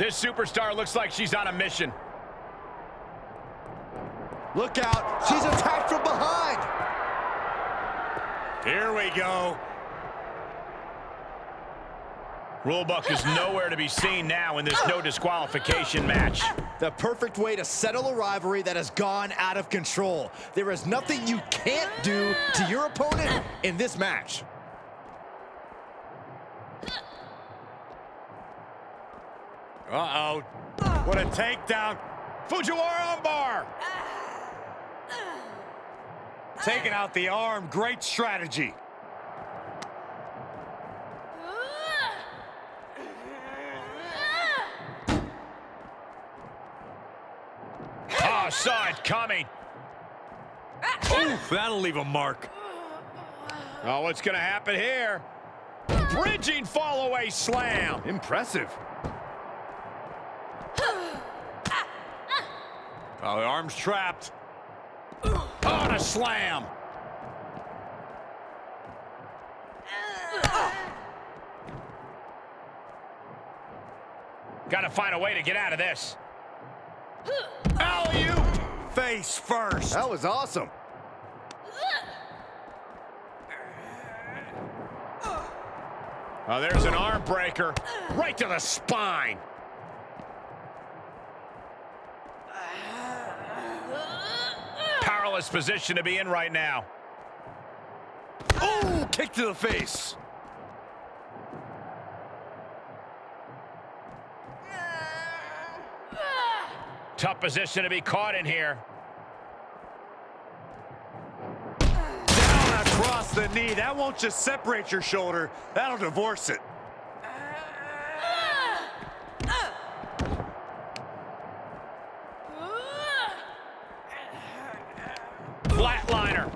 This superstar looks like she's on a mission. Look out. She's attacked from behind. Here we go. Rulebook is nowhere to be seen now in this no disqualification match. The perfect way to settle a rivalry that has gone out of control. There is nothing you can't do to your opponent in this match. Uh-oh. What a takedown. Fujiwara armbar. Taking out the arm, great strategy. Oh, saw it coming. Oof, that'll leave a mark. Oh, what's going to happen here? Bridging fall-away slam. Impressive. Oh, the arm's trapped. Oh, and a slam. Got to find a way to get out of this. Alley-oop. Face first. That was awesome. Oh, there's an arm breaker. Right to the spine. Powerless position to be in right now. Oh, kick to the face. Tough position to be caught in here. Down across the knee. That won't just separate your shoulder. That'll divorce it. Flatliner.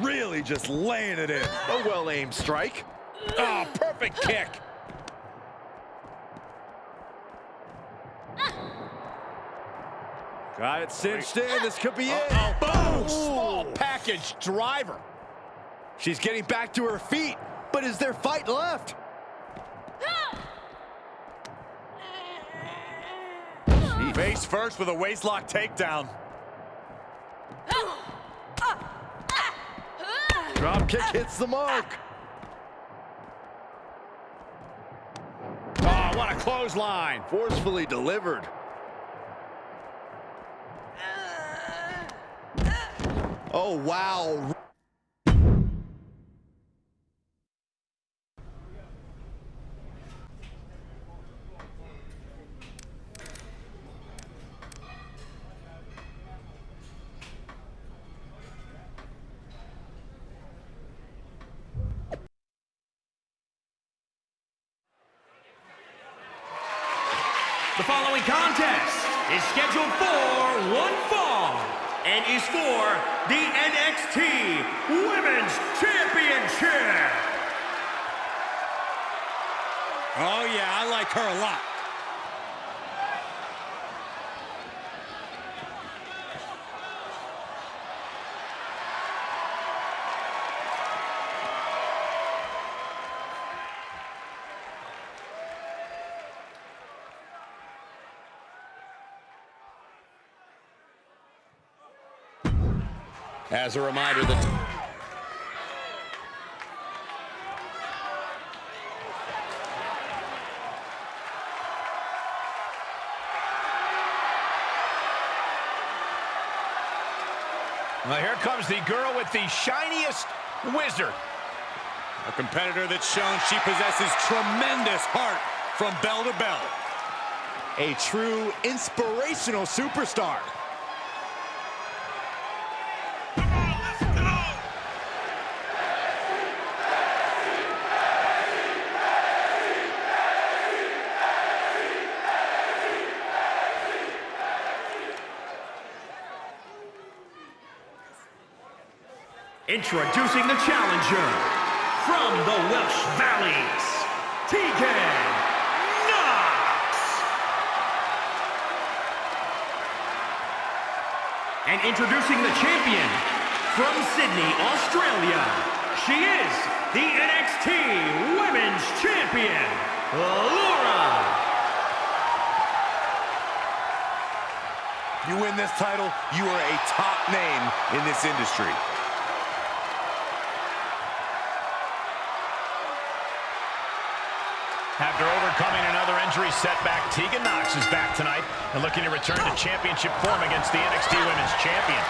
Really just laying it in. A well-aimed strike. Oh, perfect kick. Got it cinched in. This could be it. Oh, small package driver. She's getting back to her feet, but is there fight left? Face first with a waistlock takedown. Drop kick hits the mark. Oh, what a clothesline. Forcefully delivered. Oh, wow. The following contest is scheduled for one fall and is for the NXT Women's Championship. Oh, yeah, I like her a lot. As a reminder, the Well, here comes the girl with the shiniest wizard. A competitor that's shown she possesses tremendous heart from bell to bell. A true inspirational superstar. Introducing the challenger from the Welsh Valleys, Tegan Nox. And introducing the champion from Sydney, Australia, she is the NXT Women's Champion, Laura. You win this title, you are a top name in this industry. After overcoming another injury setback, Tegan Nox is back tonight and looking to return to championship form against the NXT Women's Champion.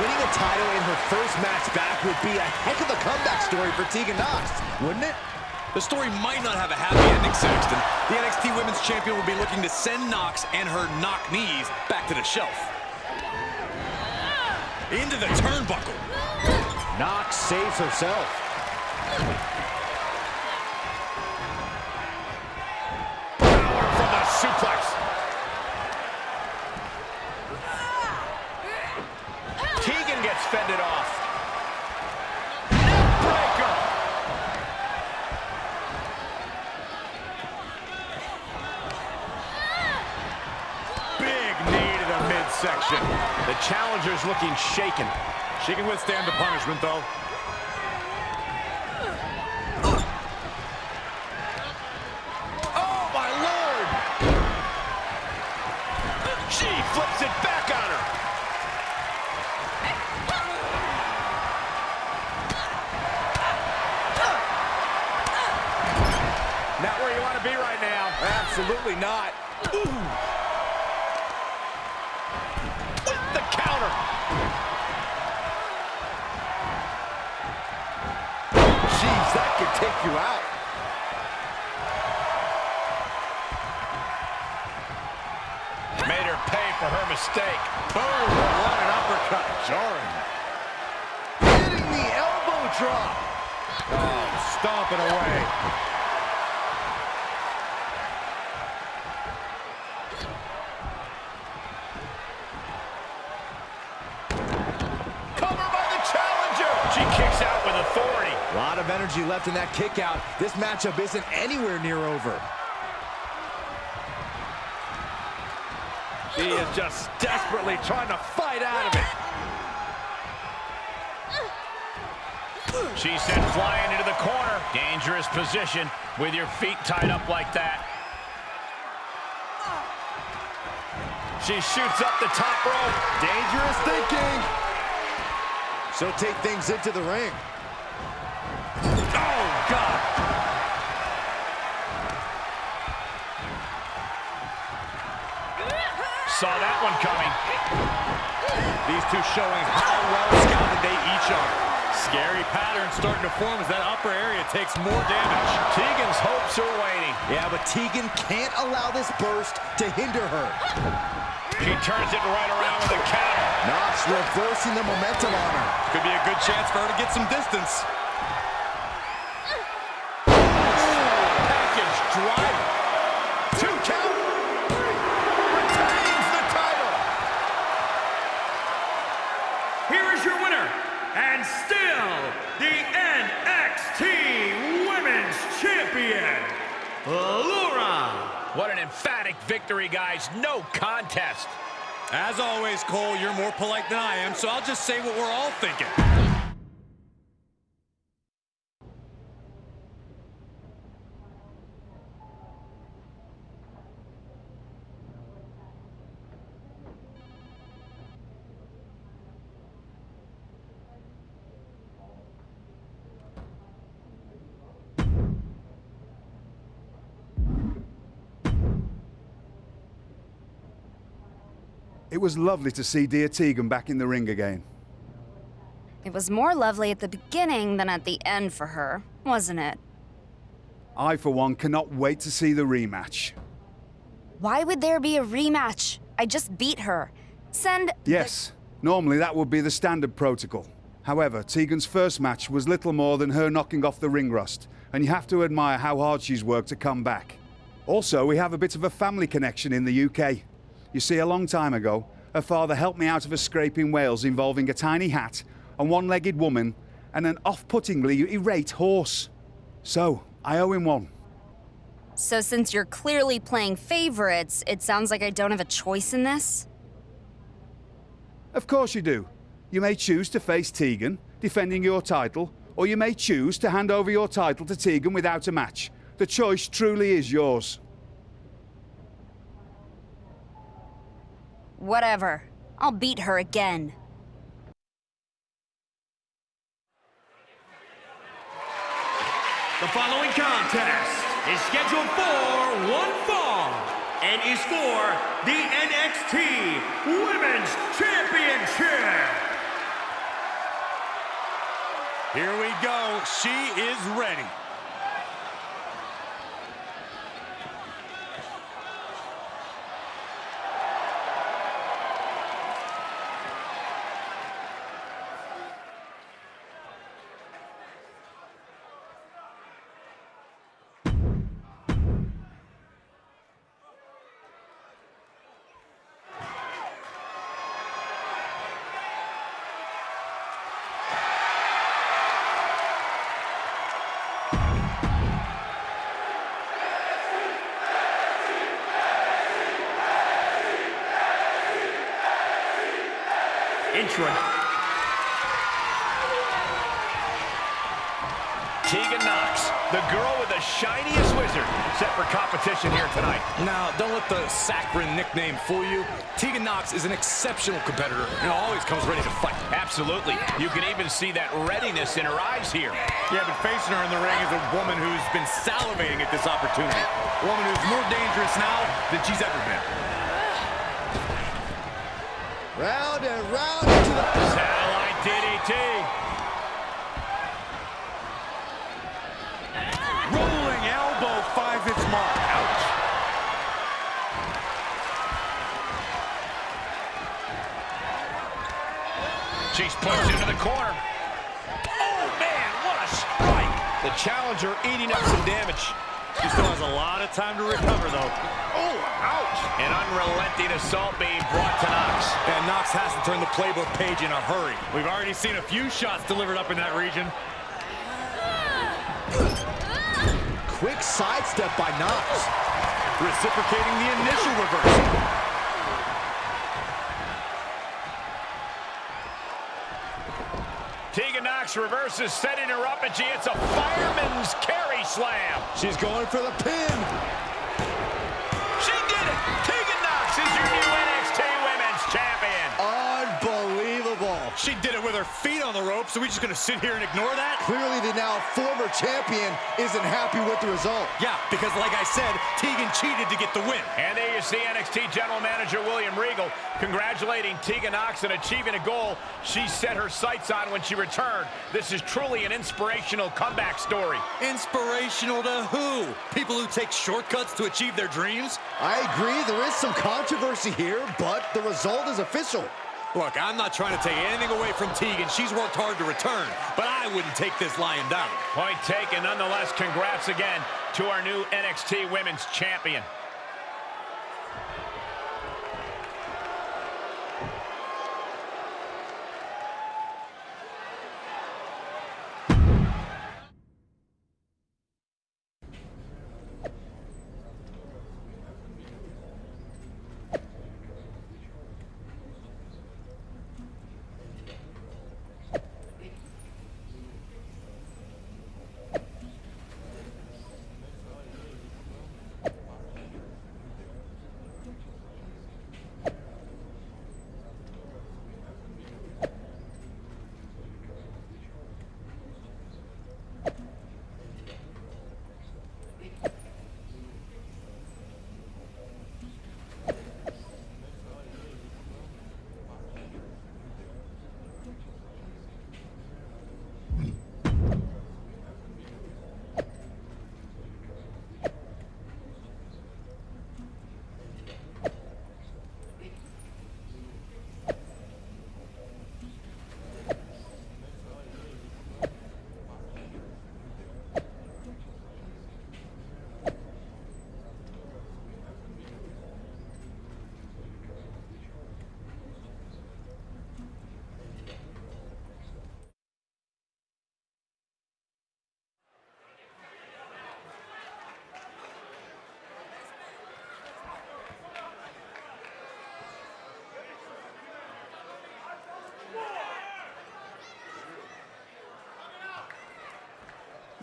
Winning a title in her first match back would be a heck of a comeback story for Tegan Nox, wouldn't it? The story might not have a happy ending, Saxton. The NXT Women's Champion will be looking to send Nox and her knock knees back to the shelf. Into the turnbuckle. Nox saves herself. Suplex. Tegan gets fended off. Big knee to the midsection. The challenger's looking shaken. She can withstand the punishment, though. Oh, my Lord! She flips it back on her. Not where you want to be right now. Absolutely not. With the counter. Jeez, that could take you out. Made her pay for her mistake. Boom! What an uppercut. Jarring. Hitting the elbow drop. Oh, stomping away. Energy left in that kick out. This matchup isn't anywhere near over. She is just desperately trying to fight out of it. She's sent flying into the corner. Dangerous position with your feet tied up like that. She shoots up the top rope. Dangerous thinking. So take things into the ring. Saw that one coming. These two showing how well scouted they each are. Scary pattern starting to form as that upper area takes more damage. Tegan's hopes are waning. Yeah, but Tegan can't allow this burst to hinder her. She turns it right around with a counter. Nox reversing the momentum on her. Could be a good chance for her to get some distance. Victory, guys. No contest. As always, Cole, you're more polite than I am, so I'll just say what we're all thinking. It was lovely to see dear Tegan back in the ring again. It was more lovely at the beginning than at the end for her, wasn't it? I, for one, cannot wait to see the rematch. Why would there be a rematch? I just beat her. Send. Yes, normally that would be the standard protocol. However, Tegan's first match was little more than her knocking off the ring rust, and you have to admire how hard she's worked to come back. Also, we have a bit of a family connection in the UK. You see, a long time ago, her father helped me out of a scrape in Wales involving a tiny hat, a one legged woman, and an off puttingly irate horse. So, I owe him one. So, since you're clearly playing favorites, it sounds like I don't have a choice in this? Of course you do. You may choose to face Tegan, defending your title, or you may choose to hand over your title to Tegan without a match. The choice truly is yours. Whatever. I'll beat her again. The following contest is scheduled for one fall and is for the NXT Women's Championship. Here we go. She is ready. Intro. Tegan Nox, the girl with the shiniest wizard, set for competition here tonight. Now, don't let the saccharine nickname fool you. Tegan Nox is an exceptional competitor and always comes ready to fight. Absolutely. You can even see that readiness in her eyes here. Yeah, but facing her in the ring is a woman who's been salivating at this opportunity. A woman who's more dangerous now than she's ever been. Round and round into the... Satellite DDT. Rolling elbow finds its mark. Ouch. She's pushed into the corner. Oh, man, what a strike. The challenger eating up some damage. She still has a lot of time to recover, though. Oh, ouch. An unrelenting assault being brought to Nox. And Nox has to turn the playbook page in a hurry. We've already seen a few shots delivered up in that region. Quick sidestep by Nox. Reciprocating the initial reversal. Reverses, setting her up, and she hits a fireman's carry slam. She's going for the pin. With her feet on the rope, so we just gonna sit here and ignore that? Clearly the now former champion isn't happy with the result. Yeah, because like I said, Tegan cheated to get the win. And there you see NXT General Manager William Regal congratulating Tegan Nox on achieving a goal she set her sights on when she returned. This is truly an inspirational comeback story. Inspirational to who? People who take shortcuts to achieve their dreams? I agree, there is some controversy here, but the result is official. Look, I'm not trying to take anything away from Tegan. She's worked hard to return, but I wouldn't take this lying down. Point taken. Nonetheless, congrats again to our new NXT Women's Champion.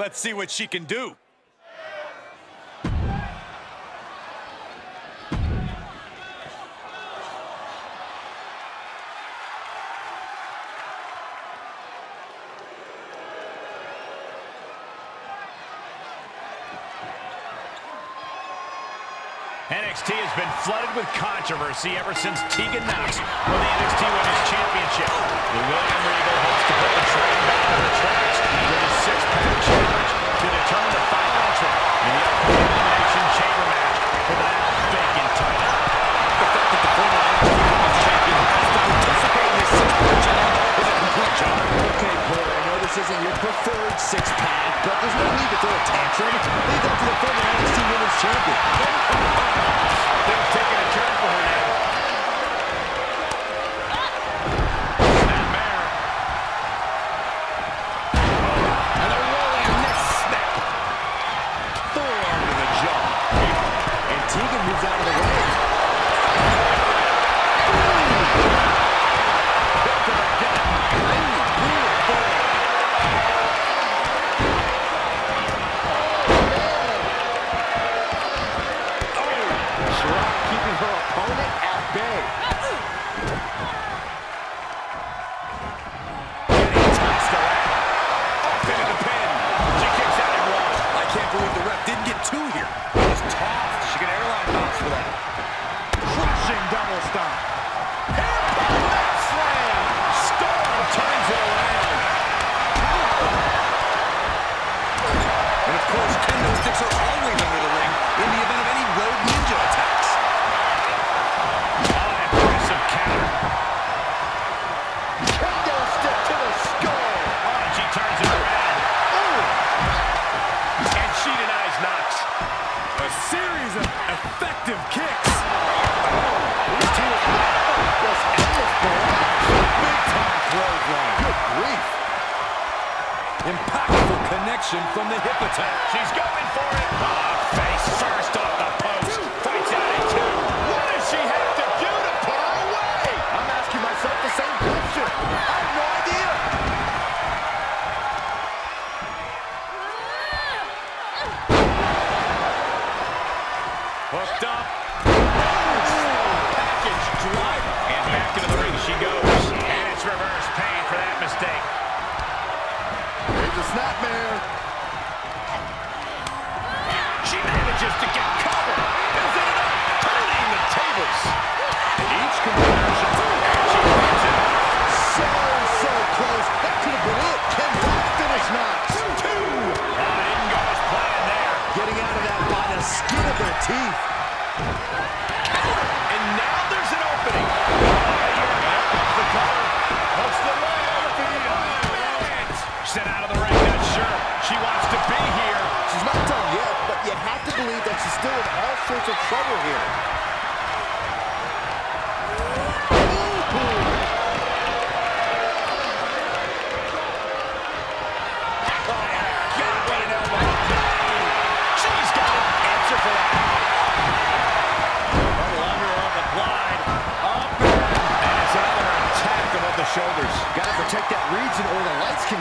Let's see what she can do. NXT has been flooded with controversy ever since Tegan Nox won the NXT Women's Championship. The William Regal hopes to put the train back on the tracks to determine the final entrant in the upcoming Elimination Chamber match for that vacant title. The fact that the former NXT Women's Champion has to participate in this six-pack challenge is a complete job. Okay, Cole, I know this isn't your preferred six-pack, but there's no need to throw a tantrum. Leave that to the former NXT Women's Champion. They're taking a turn her now.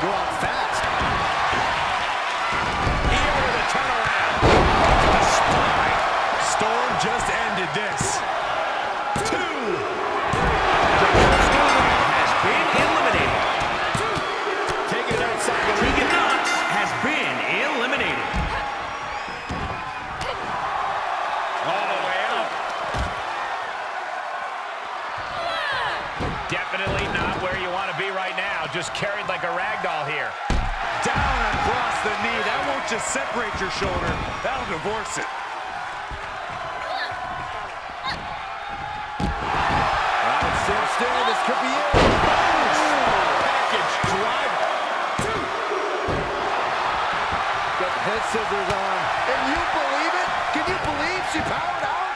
go out fast. Io with a turnaround. Spine. Storm just ended this. hits the knee. That won't just separate your shoulder. That'll divorce it. Right, still. This could be it. Package drive. Got head scissors on. And you believe it? Can you believe she powered out?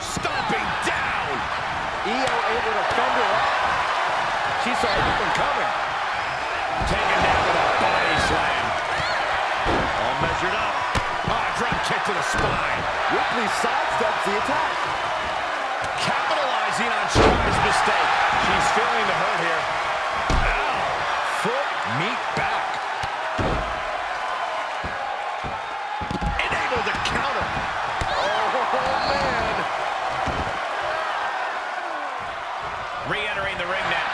Stomping down. Io able to fend her off. She saw everything coming. measured up. Oh, drop kick to the spine. Ripley sidesteps the attack. Capitalizing on Shirai's mistake. She's feeling the hurt here. Ow! Foot meet back. Enabled to counter. Oh, man. Re-entering the ring now.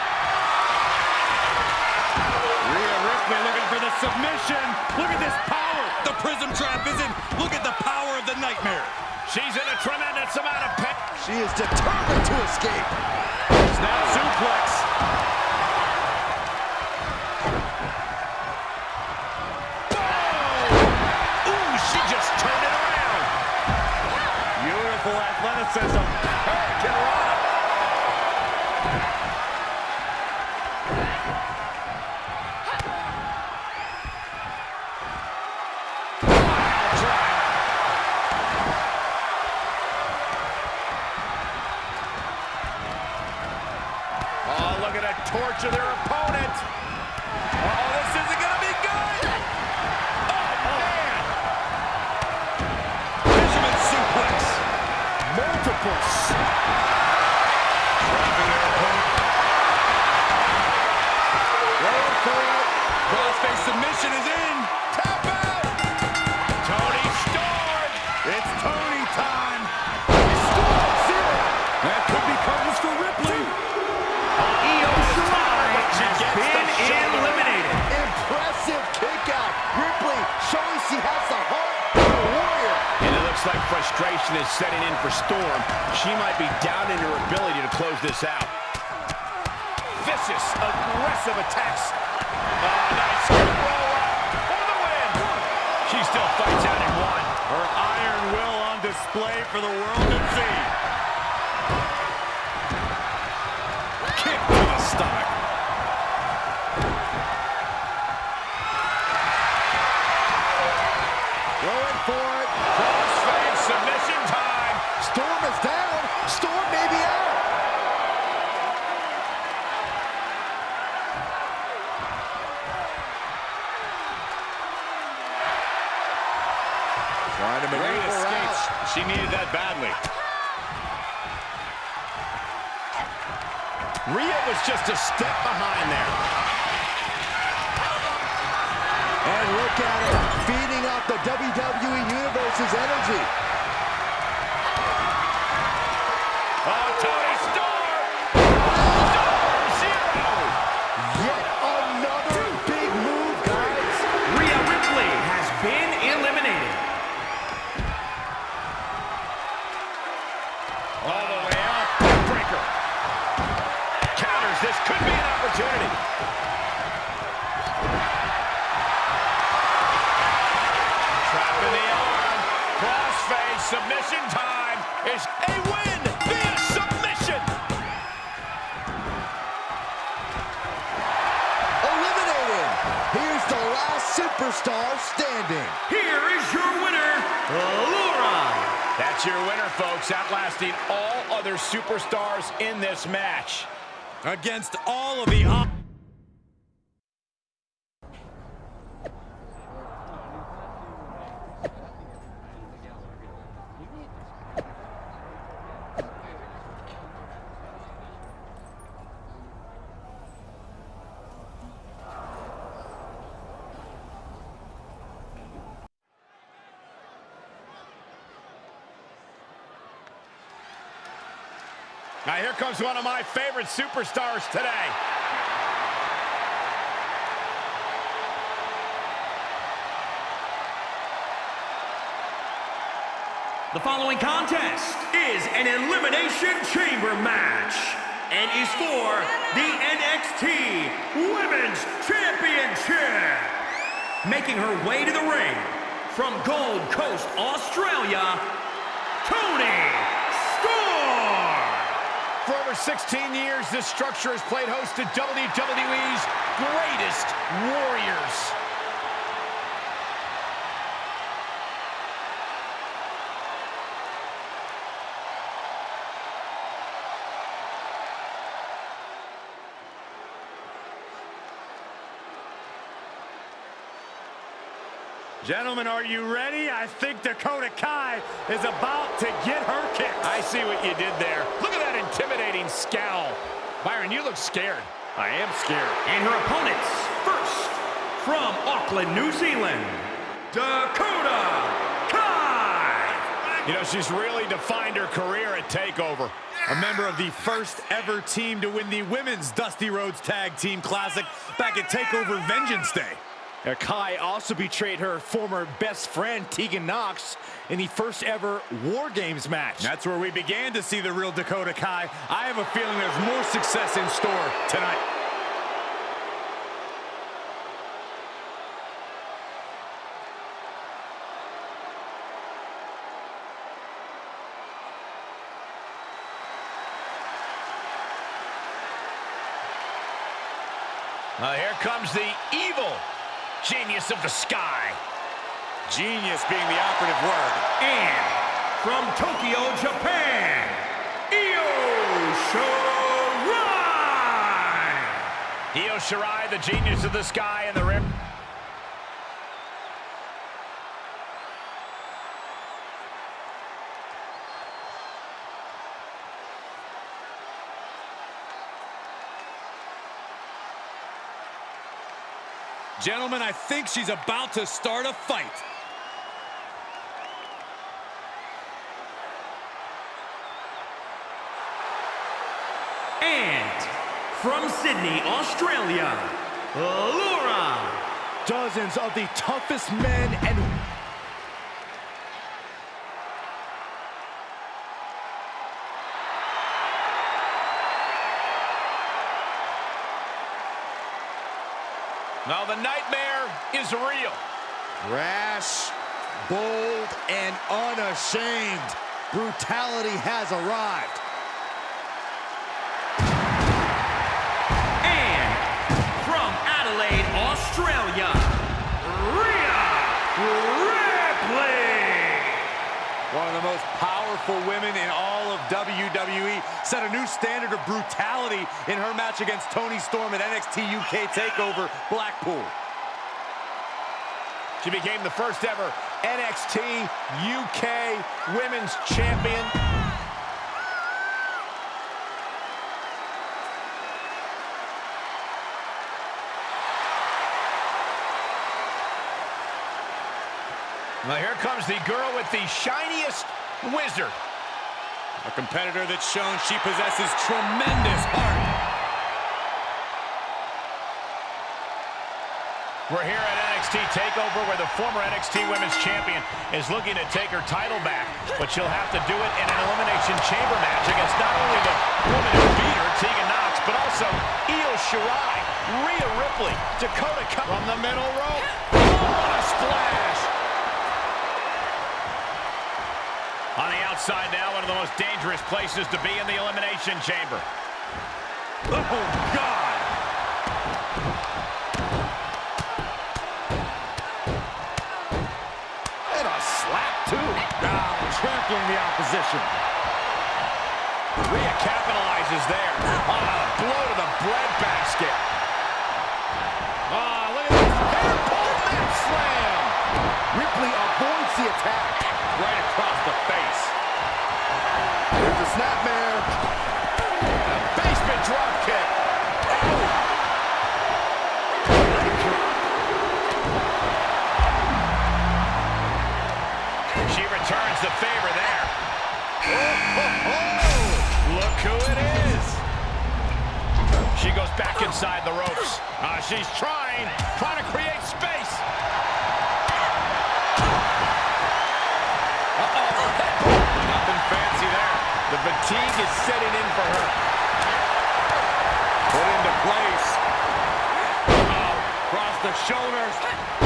Rhea Ripley looking for the submission. Look at this prism trap is in. Look at the power of the nightmare. She's in a tremendous amount of pain. She is determined to escape. Snap suplex. Whoa! Ooh, she just turned it around. Beautiful athleticism. She needed that badly. Rhea was just a step behind there. And look at it, feeding off the WWE Universe's energy. Oh, Toni Storm. Outlasting all other superstars in this match. Against all of the... comes one of my favorite superstars today. The following contest is an Elimination Chamber match and is for the NXT Women's Championship. Making her way to the ring from Gold Coast, Australia, over 16 years, this structure has played host to WWE's greatest warriors. Gentlemen, are you ready? I think Dakota Kai is about to get her kick. I see what you did there. Look at that intimidating scowl. Byron, you look scared. I am scared. And her opponents, first, from Auckland, New Zealand, Dakota Kai. You know, she's really defined her career at TakeOver. A member of the first ever team to win the Women's Dusty Rhodes Tag Team Classic back at TakeOver Vengeance Day. Kai also betrayed her former best friend, Tegan Nox, in the first ever War Games match. That's where we began to see the real Dakota Kai. I have a feeling there's more success in store tonight. Uh, here comes the evil genius of the sky. Genius being the operative word. And from Tokyo, Japan, Io Shirai! Io Shirai, the genius of the sky and the rim. Gentlemen, I think she's about to start a fight. And from Sydney, Australia, Laura. Dozens of the toughest men and nightmare is real. Rash, bold, and unashamed. Brutality has arrived. And from Adelaide, Australia, Rhea Ripley. One of the most powerful women in all of WWE set a new standard of brutality in her match against Toni Storm at NXT UK TakeOver Blackpool. She became the first ever NXT UK Women's Champion. Now here comes the girl with the shiniest wizard. A competitor that's shown she possesses tremendous heart. We're here at NXT TakeOver where the former NXT Women's Champion is looking to take her title back, but she'll have to do it in an Elimination Chamber match against not only the woman who beat her, Tegan Nox, but also Io Shirai, Rhea Ripley, Dakota Kai from the middle rope. Oh, what a splash! On the outside now, one of the most dangerous places to be in the Elimination Chamber. Oh, God! And a slap, too. Now trampling the opposition. Rhea capitalizes there on a blow to the breadbasket. Oh, look at this. Hair pull slam. Ripley avoids the attack. Right across the face. There's the snapmare. A basement drop kick. She returns the favor there. Oh, Look who it is. She goes back inside the ropes. Uh, she's trying, trying to create space. Fatigue is setting in for her. Put into place. Uh-oh. Across the shoulders.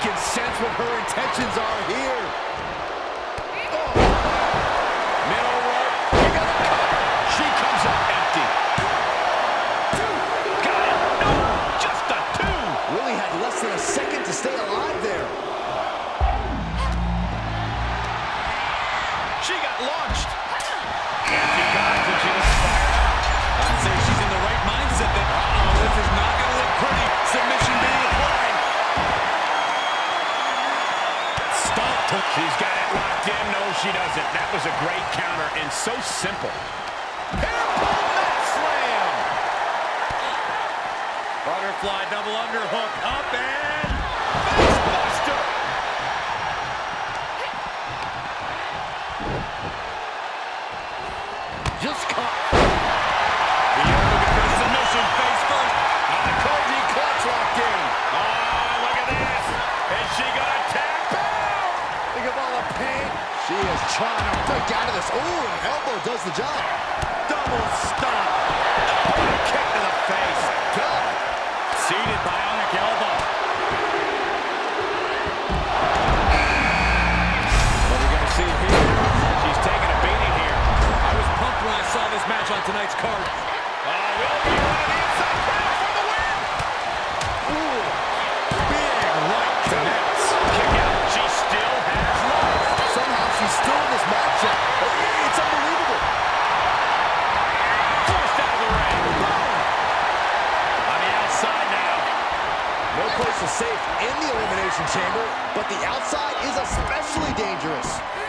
Can sense what her intentions are here. She doesn't. That was a great counter and so simple. Slam. Butterfly double underhook up and... trying to break out of this. Ooh, an elbow does the job. Double stop. Kick to the face. God. Seated bionic elbow. What are we gonna see here? She's taking a beating here. I was pumped when I saw this match on tonight's card. Elimination Chamber, but the outside is especially dangerous.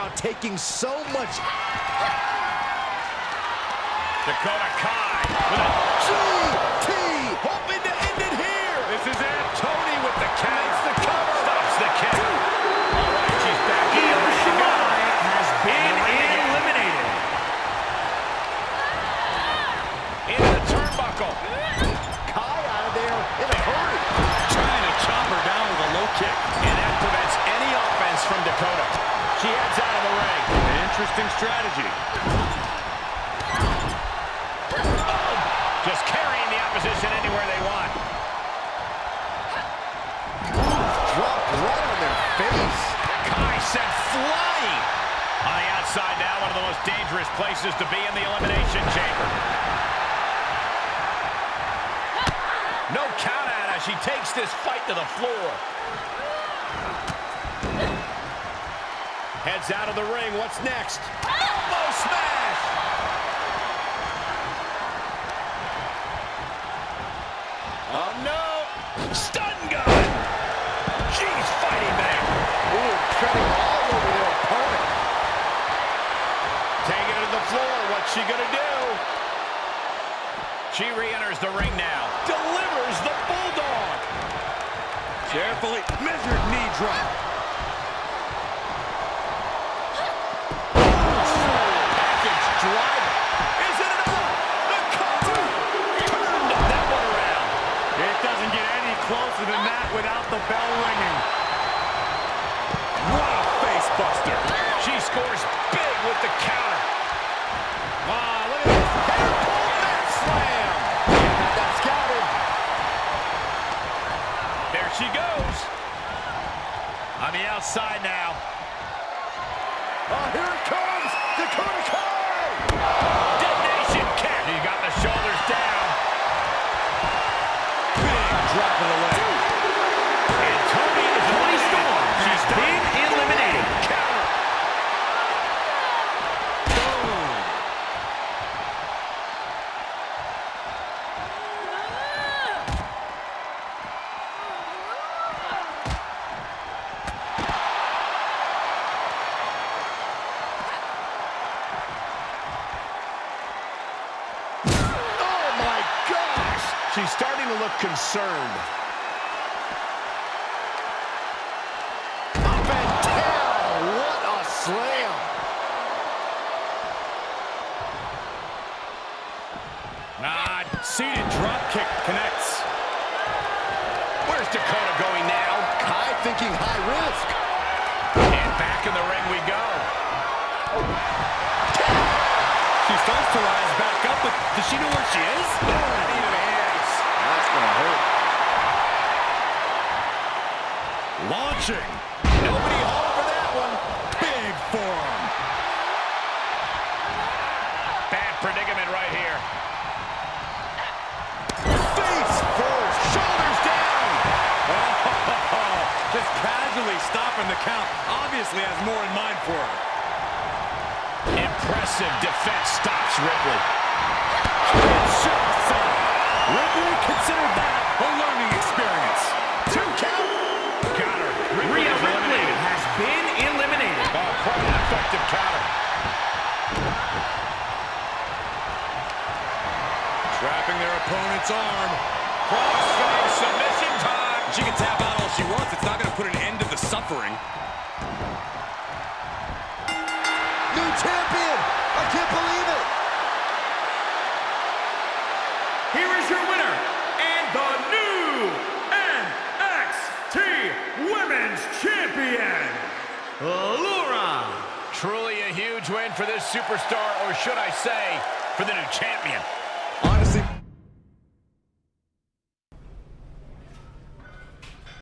Out taking so much Dakota Kai with a GT. hoping to interesting strategy. Just carrying the opposition anywhere they want. Drop right on their face. Kai sent flying. On the outside now, one of the most dangerous places to be in the Elimination Chamber. No count out as she takes this fight to the floor. Heads out of the ring. What's next? Elbow smash! Oh, no! Stun gun! She's fighting back. Ooh, treading all over their opponent. Taking to the floor. What's she gonna do? She re-enters the ring now. Delivers the Bulldog. Carefully measured knee drop. Without the bell ringing. What a face buster. She scores big with the counter. Ah, look at this. Mat slam. Had that. There she goes. On the outside now. Forearm. Bad predicament right here. Face first. Shoulders down. Just casually stopping the count. Obviously has more in mind for her. Impressive defense stops Ripley. Ripley considered that a learning experience. Two count. Got her. Rhea Ripley effective counter. Trapping their opponent's arm. Crossface submission time. She can tap out all she wants. It's not going to put an end to the suffering. New champion. I can't believe it. Here is your winner and the new NXT Women's Champion, Laura. Truly a win for this superstar, or should I say, for the new champion.